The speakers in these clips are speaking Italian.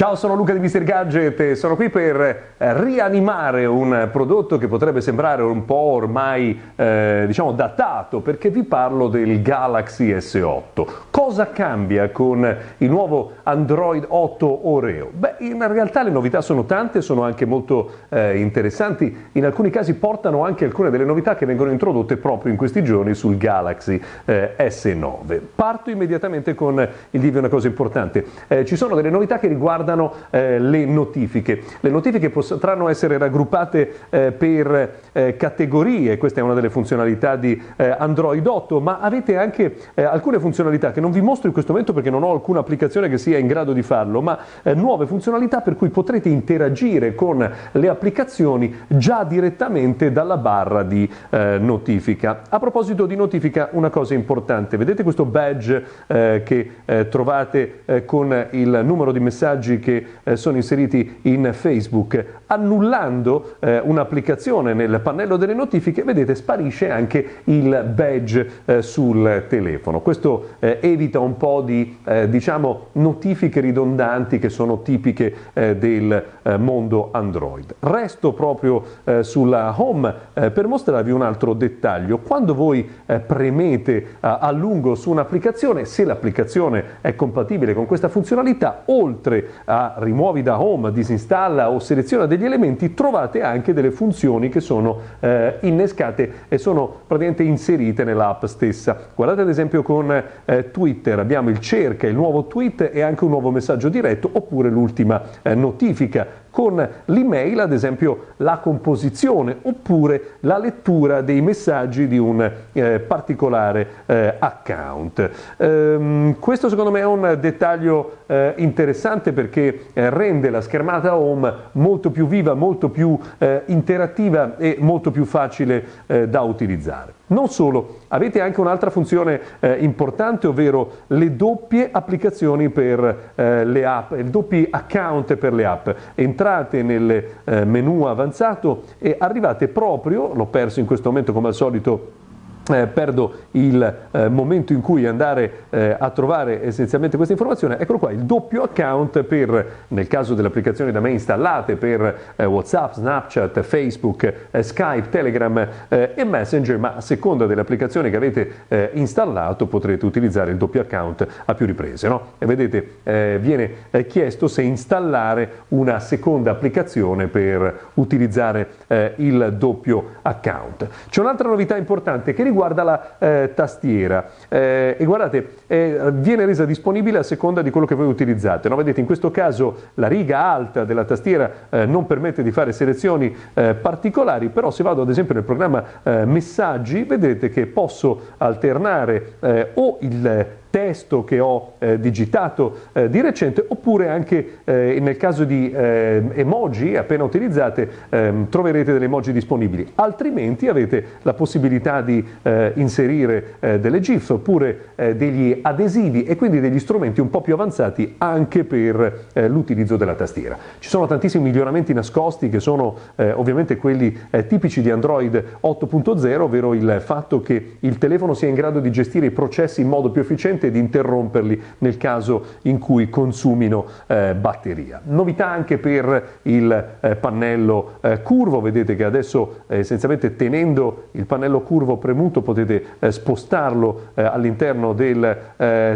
Ciao, sono Luca di Mr. Gadget e sono qui per eh, rianimare un prodotto che potrebbe sembrare un po' ormai eh, diciamo datato perché vi parlo del Galaxy S8. Cosa cambia con il nuovo Android 8 Oreo? Beh, in realtà le novità sono tante, sono anche molto eh, interessanti, in alcuni casi portano anche alcune delle novità che vengono introdotte proprio in questi giorni sul Galaxy eh, S9. Parto immediatamente con il dirvi una cosa importante. Eh, ci sono delle novità che riguardano riguardano eh, le notifiche. Le notifiche potranno essere raggruppate eh, per eh, categorie, questa è una delle funzionalità di eh, Android 8, ma avete anche eh, alcune funzionalità che non vi mostro in questo momento perché non ho alcuna applicazione che sia in grado di farlo, ma eh, nuove funzionalità per cui potrete interagire con le applicazioni già direttamente dalla barra di notifica. A proposito di notifica, una cosa importante, vedete questo badge che trovate con il numero di messaggi messaggi che eh, sono inseriti in Facebook. Annullando eh, un'applicazione nel pannello delle notifiche, vedete, sparisce anche il badge eh, sul telefono. Questo eh, evita un po' di, eh, diciamo, notifiche ridondanti che sono tipiche eh, del mondo Android. Resto proprio sulla home per mostrarvi un altro dettaglio. Quando voi premete a lungo su un'applicazione, se l'applicazione è compatibile con questa funzionalità, oltre a rimuovi da home, disinstalla o seleziona degli elementi, trovate anche delle funzioni che sono eh, innescate e sono praticamente inserite nell'app stessa. Guardate ad esempio con eh, Twitter, abbiamo il cerca, il nuovo tweet e anche un nuovo messaggio diretto oppure l'ultima eh, notifica con l'email, ad esempio la composizione oppure la lettura dei messaggi di un eh, particolare eh, account. Ehm, questo secondo me è un dettaglio eh, interessante perché eh, rende la schermata home molto più viva, molto più eh, interattiva e molto più facile eh, da utilizzare. Non solo, avete anche un'altra funzione eh, importante, ovvero le doppie applicazioni per eh, le app, i doppi account per le app. Entrate nel eh, menu avanzato e arrivate proprio, l'ho perso in questo momento come al solito eh, perdo il eh, momento in cui andare eh, a trovare essenzialmente questa informazione, eccolo qua, il doppio account per, nel caso delle applicazioni da me installate, per eh, Whatsapp, Snapchat, Facebook, eh, Skype, Telegram eh, e Messenger, ma a seconda delle applicazioni che avete installato potrete utilizzare il doppio account a più riprese. No? E vedete, viene chiesto se installare una seconda applicazione per utilizzare il doppio account. C'è un'altra novità importante che riguarda riguarda la eh, tastiera eh, e guardate eh, viene resa disponibile a seconda di quello che voi utilizzate no? vedete in questo caso la riga alta della tastiera eh, non permette di fare selezioni eh, particolari però se vado ad esempio nel programma eh, messaggi vedete che posso alternare o il testo che ho eh, digitato eh, di recente oppure anche eh, nel caso di eh, emoji appena utilizzate ehm, troverete delle emoji disponibili. Altrimenti avete la possibilità di eh, inserire eh, delle gif oppure degli adesivi e quindi degli strumenti un po' più avanzati anche per l'utilizzo della tastiera. Ci sono tantissimi miglioramenti nascosti che sono ovviamente quelli tipici di Android 8.0 ovvero il fatto che il telefono sia in grado di gestire i processi in modo più efficiente consente di interromperli nel caso in cui consumino eh, batteria. Novità anche per il eh, pannello eh, curvo, vedete che adesso eh, essenzialmente tenendo il pannello curvo premuto potete eh, spostarlo eh, all'interno del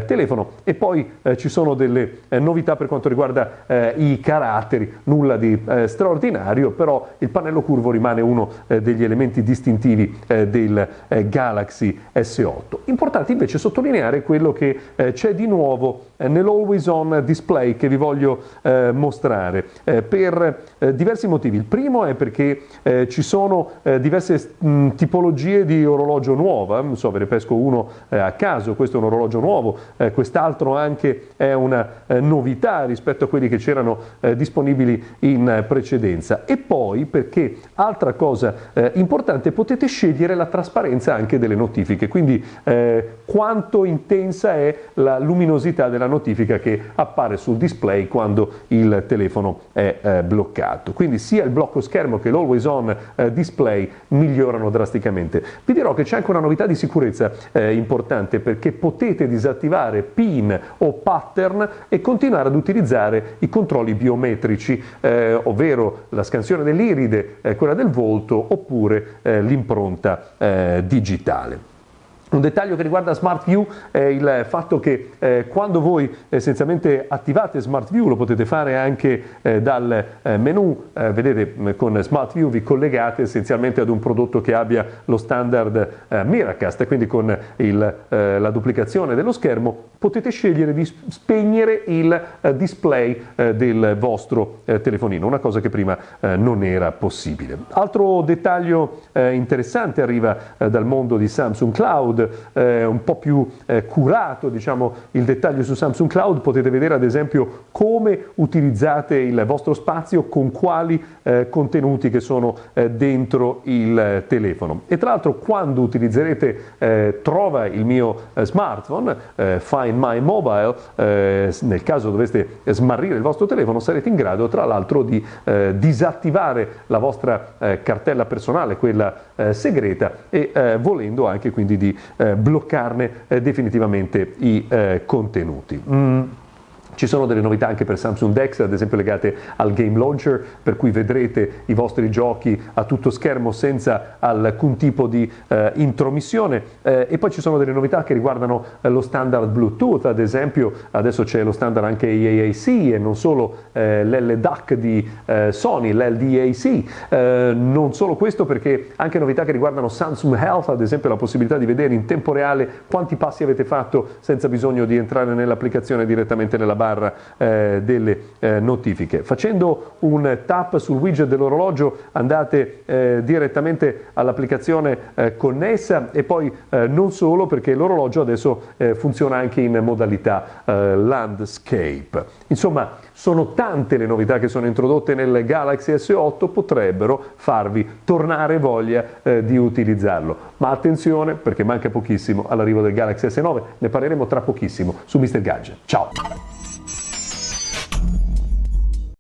telefono e poi ci sono delle novità per quanto riguarda i caratteri, nulla di straordinario, però il pannello curvo rimane uno degli elementi distintivi del Galaxy S8. Importante invece sottolineare quello che eh, c'è di nuovo nell'Always On Display che vi voglio eh, mostrare. Eh, per eh, diversi motivi. Il primo è perché eh, ci sono diverse mh, tipologie di orologio nuova, non so, ve ne pesco uno a caso, questo è un orologio nuovo, quest'altro anche è una novità rispetto a quelli che c'erano disponibili in precedenza. E poi perché, altra cosa importante, potete scegliere la trasparenza anche delle notifiche, quindi quanto intensa è la luminosità della notifica notifica che appare sul display quando il telefono è eh, bloccato. Quindi sia il blocco schermo che l'always on eh, display migliorano drasticamente. Vi dirò che c'è anche una novità di sicurezza eh, importante perché potete disattivare PIN o pattern e continuare ad utilizzare i controlli biometrici, eh, ovvero la scansione dell'iride, eh, quella del volto oppure eh, l'impronta digitale. Un dettaglio che riguarda Smart View è il fatto che eh, quando voi essenzialmente attivate Smart View, lo potete fare anche eh, dal eh, menu, eh, vedete con Smart View vi collegate essenzialmente ad un prodotto che abbia lo standard eh, Miracast, quindi con il, eh, la duplicazione dello schermo potete scegliere di spegnere il display del vostro telefonino, una cosa che prima non era possibile. Altro dettaglio interessante arriva dal mondo di Samsung Cloud, eh, un po' più eh, curato diciamo, il dettaglio su Samsung Cloud, potete vedere ad esempio come utilizzate il vostro spazio, con quali eh, contenuti che sono eh, dentro il telefono. E tra l'altro quando utilizzerete eh, Trova il mio eh, smartphone, Find My Mobile, nel caso doveste smarrire il vostro telefono, sarete in grado tra l'altro di disattivare la vostra cartella personale, quella segreta, e volendo anche quindi di bloccarne eh, definitivamente i eh, contenuti. Mm. Ci sono delle novità anche per Samsung Dex, ad esempio legate al Game Launcher, per cui vedrete i vostri giochi a tutto schermo senza alcun tipo di eh, intromissione. Eh, e poi ci sono delle novità che riguardano eh, lo standard Bluetooth, ad esempio adesso c'è lo standard anche IAAC e non solo eh, l'LDAC di eh, Sony, l'LDAC. Eh, non solo questo perché anche novità che riguardano Samsung Health, ad esempio la possibilità di vedere in tempo reale quanti passi avete fatto senza bisogno di entrare nell'applicazione direttamente nella barra barra eh, delle eh, notifiche. Facendo un tap sul widget dell'orologio andate eh, direttamente all'applicazione eh, connessa e poi eh, non solo perché l'orologio adesso eh, funziona anche in modalità landscape. Insomma, sono tante le novità che sono introdotte nel Galaxy S8, potrebbero farvi tornare voglia di utilizzarlo. Ma attenzione perché manca pochissimo all'arrivo del Galaxy S9, ne parleremo tra pochissimo su Mr. Gadget. Ciao!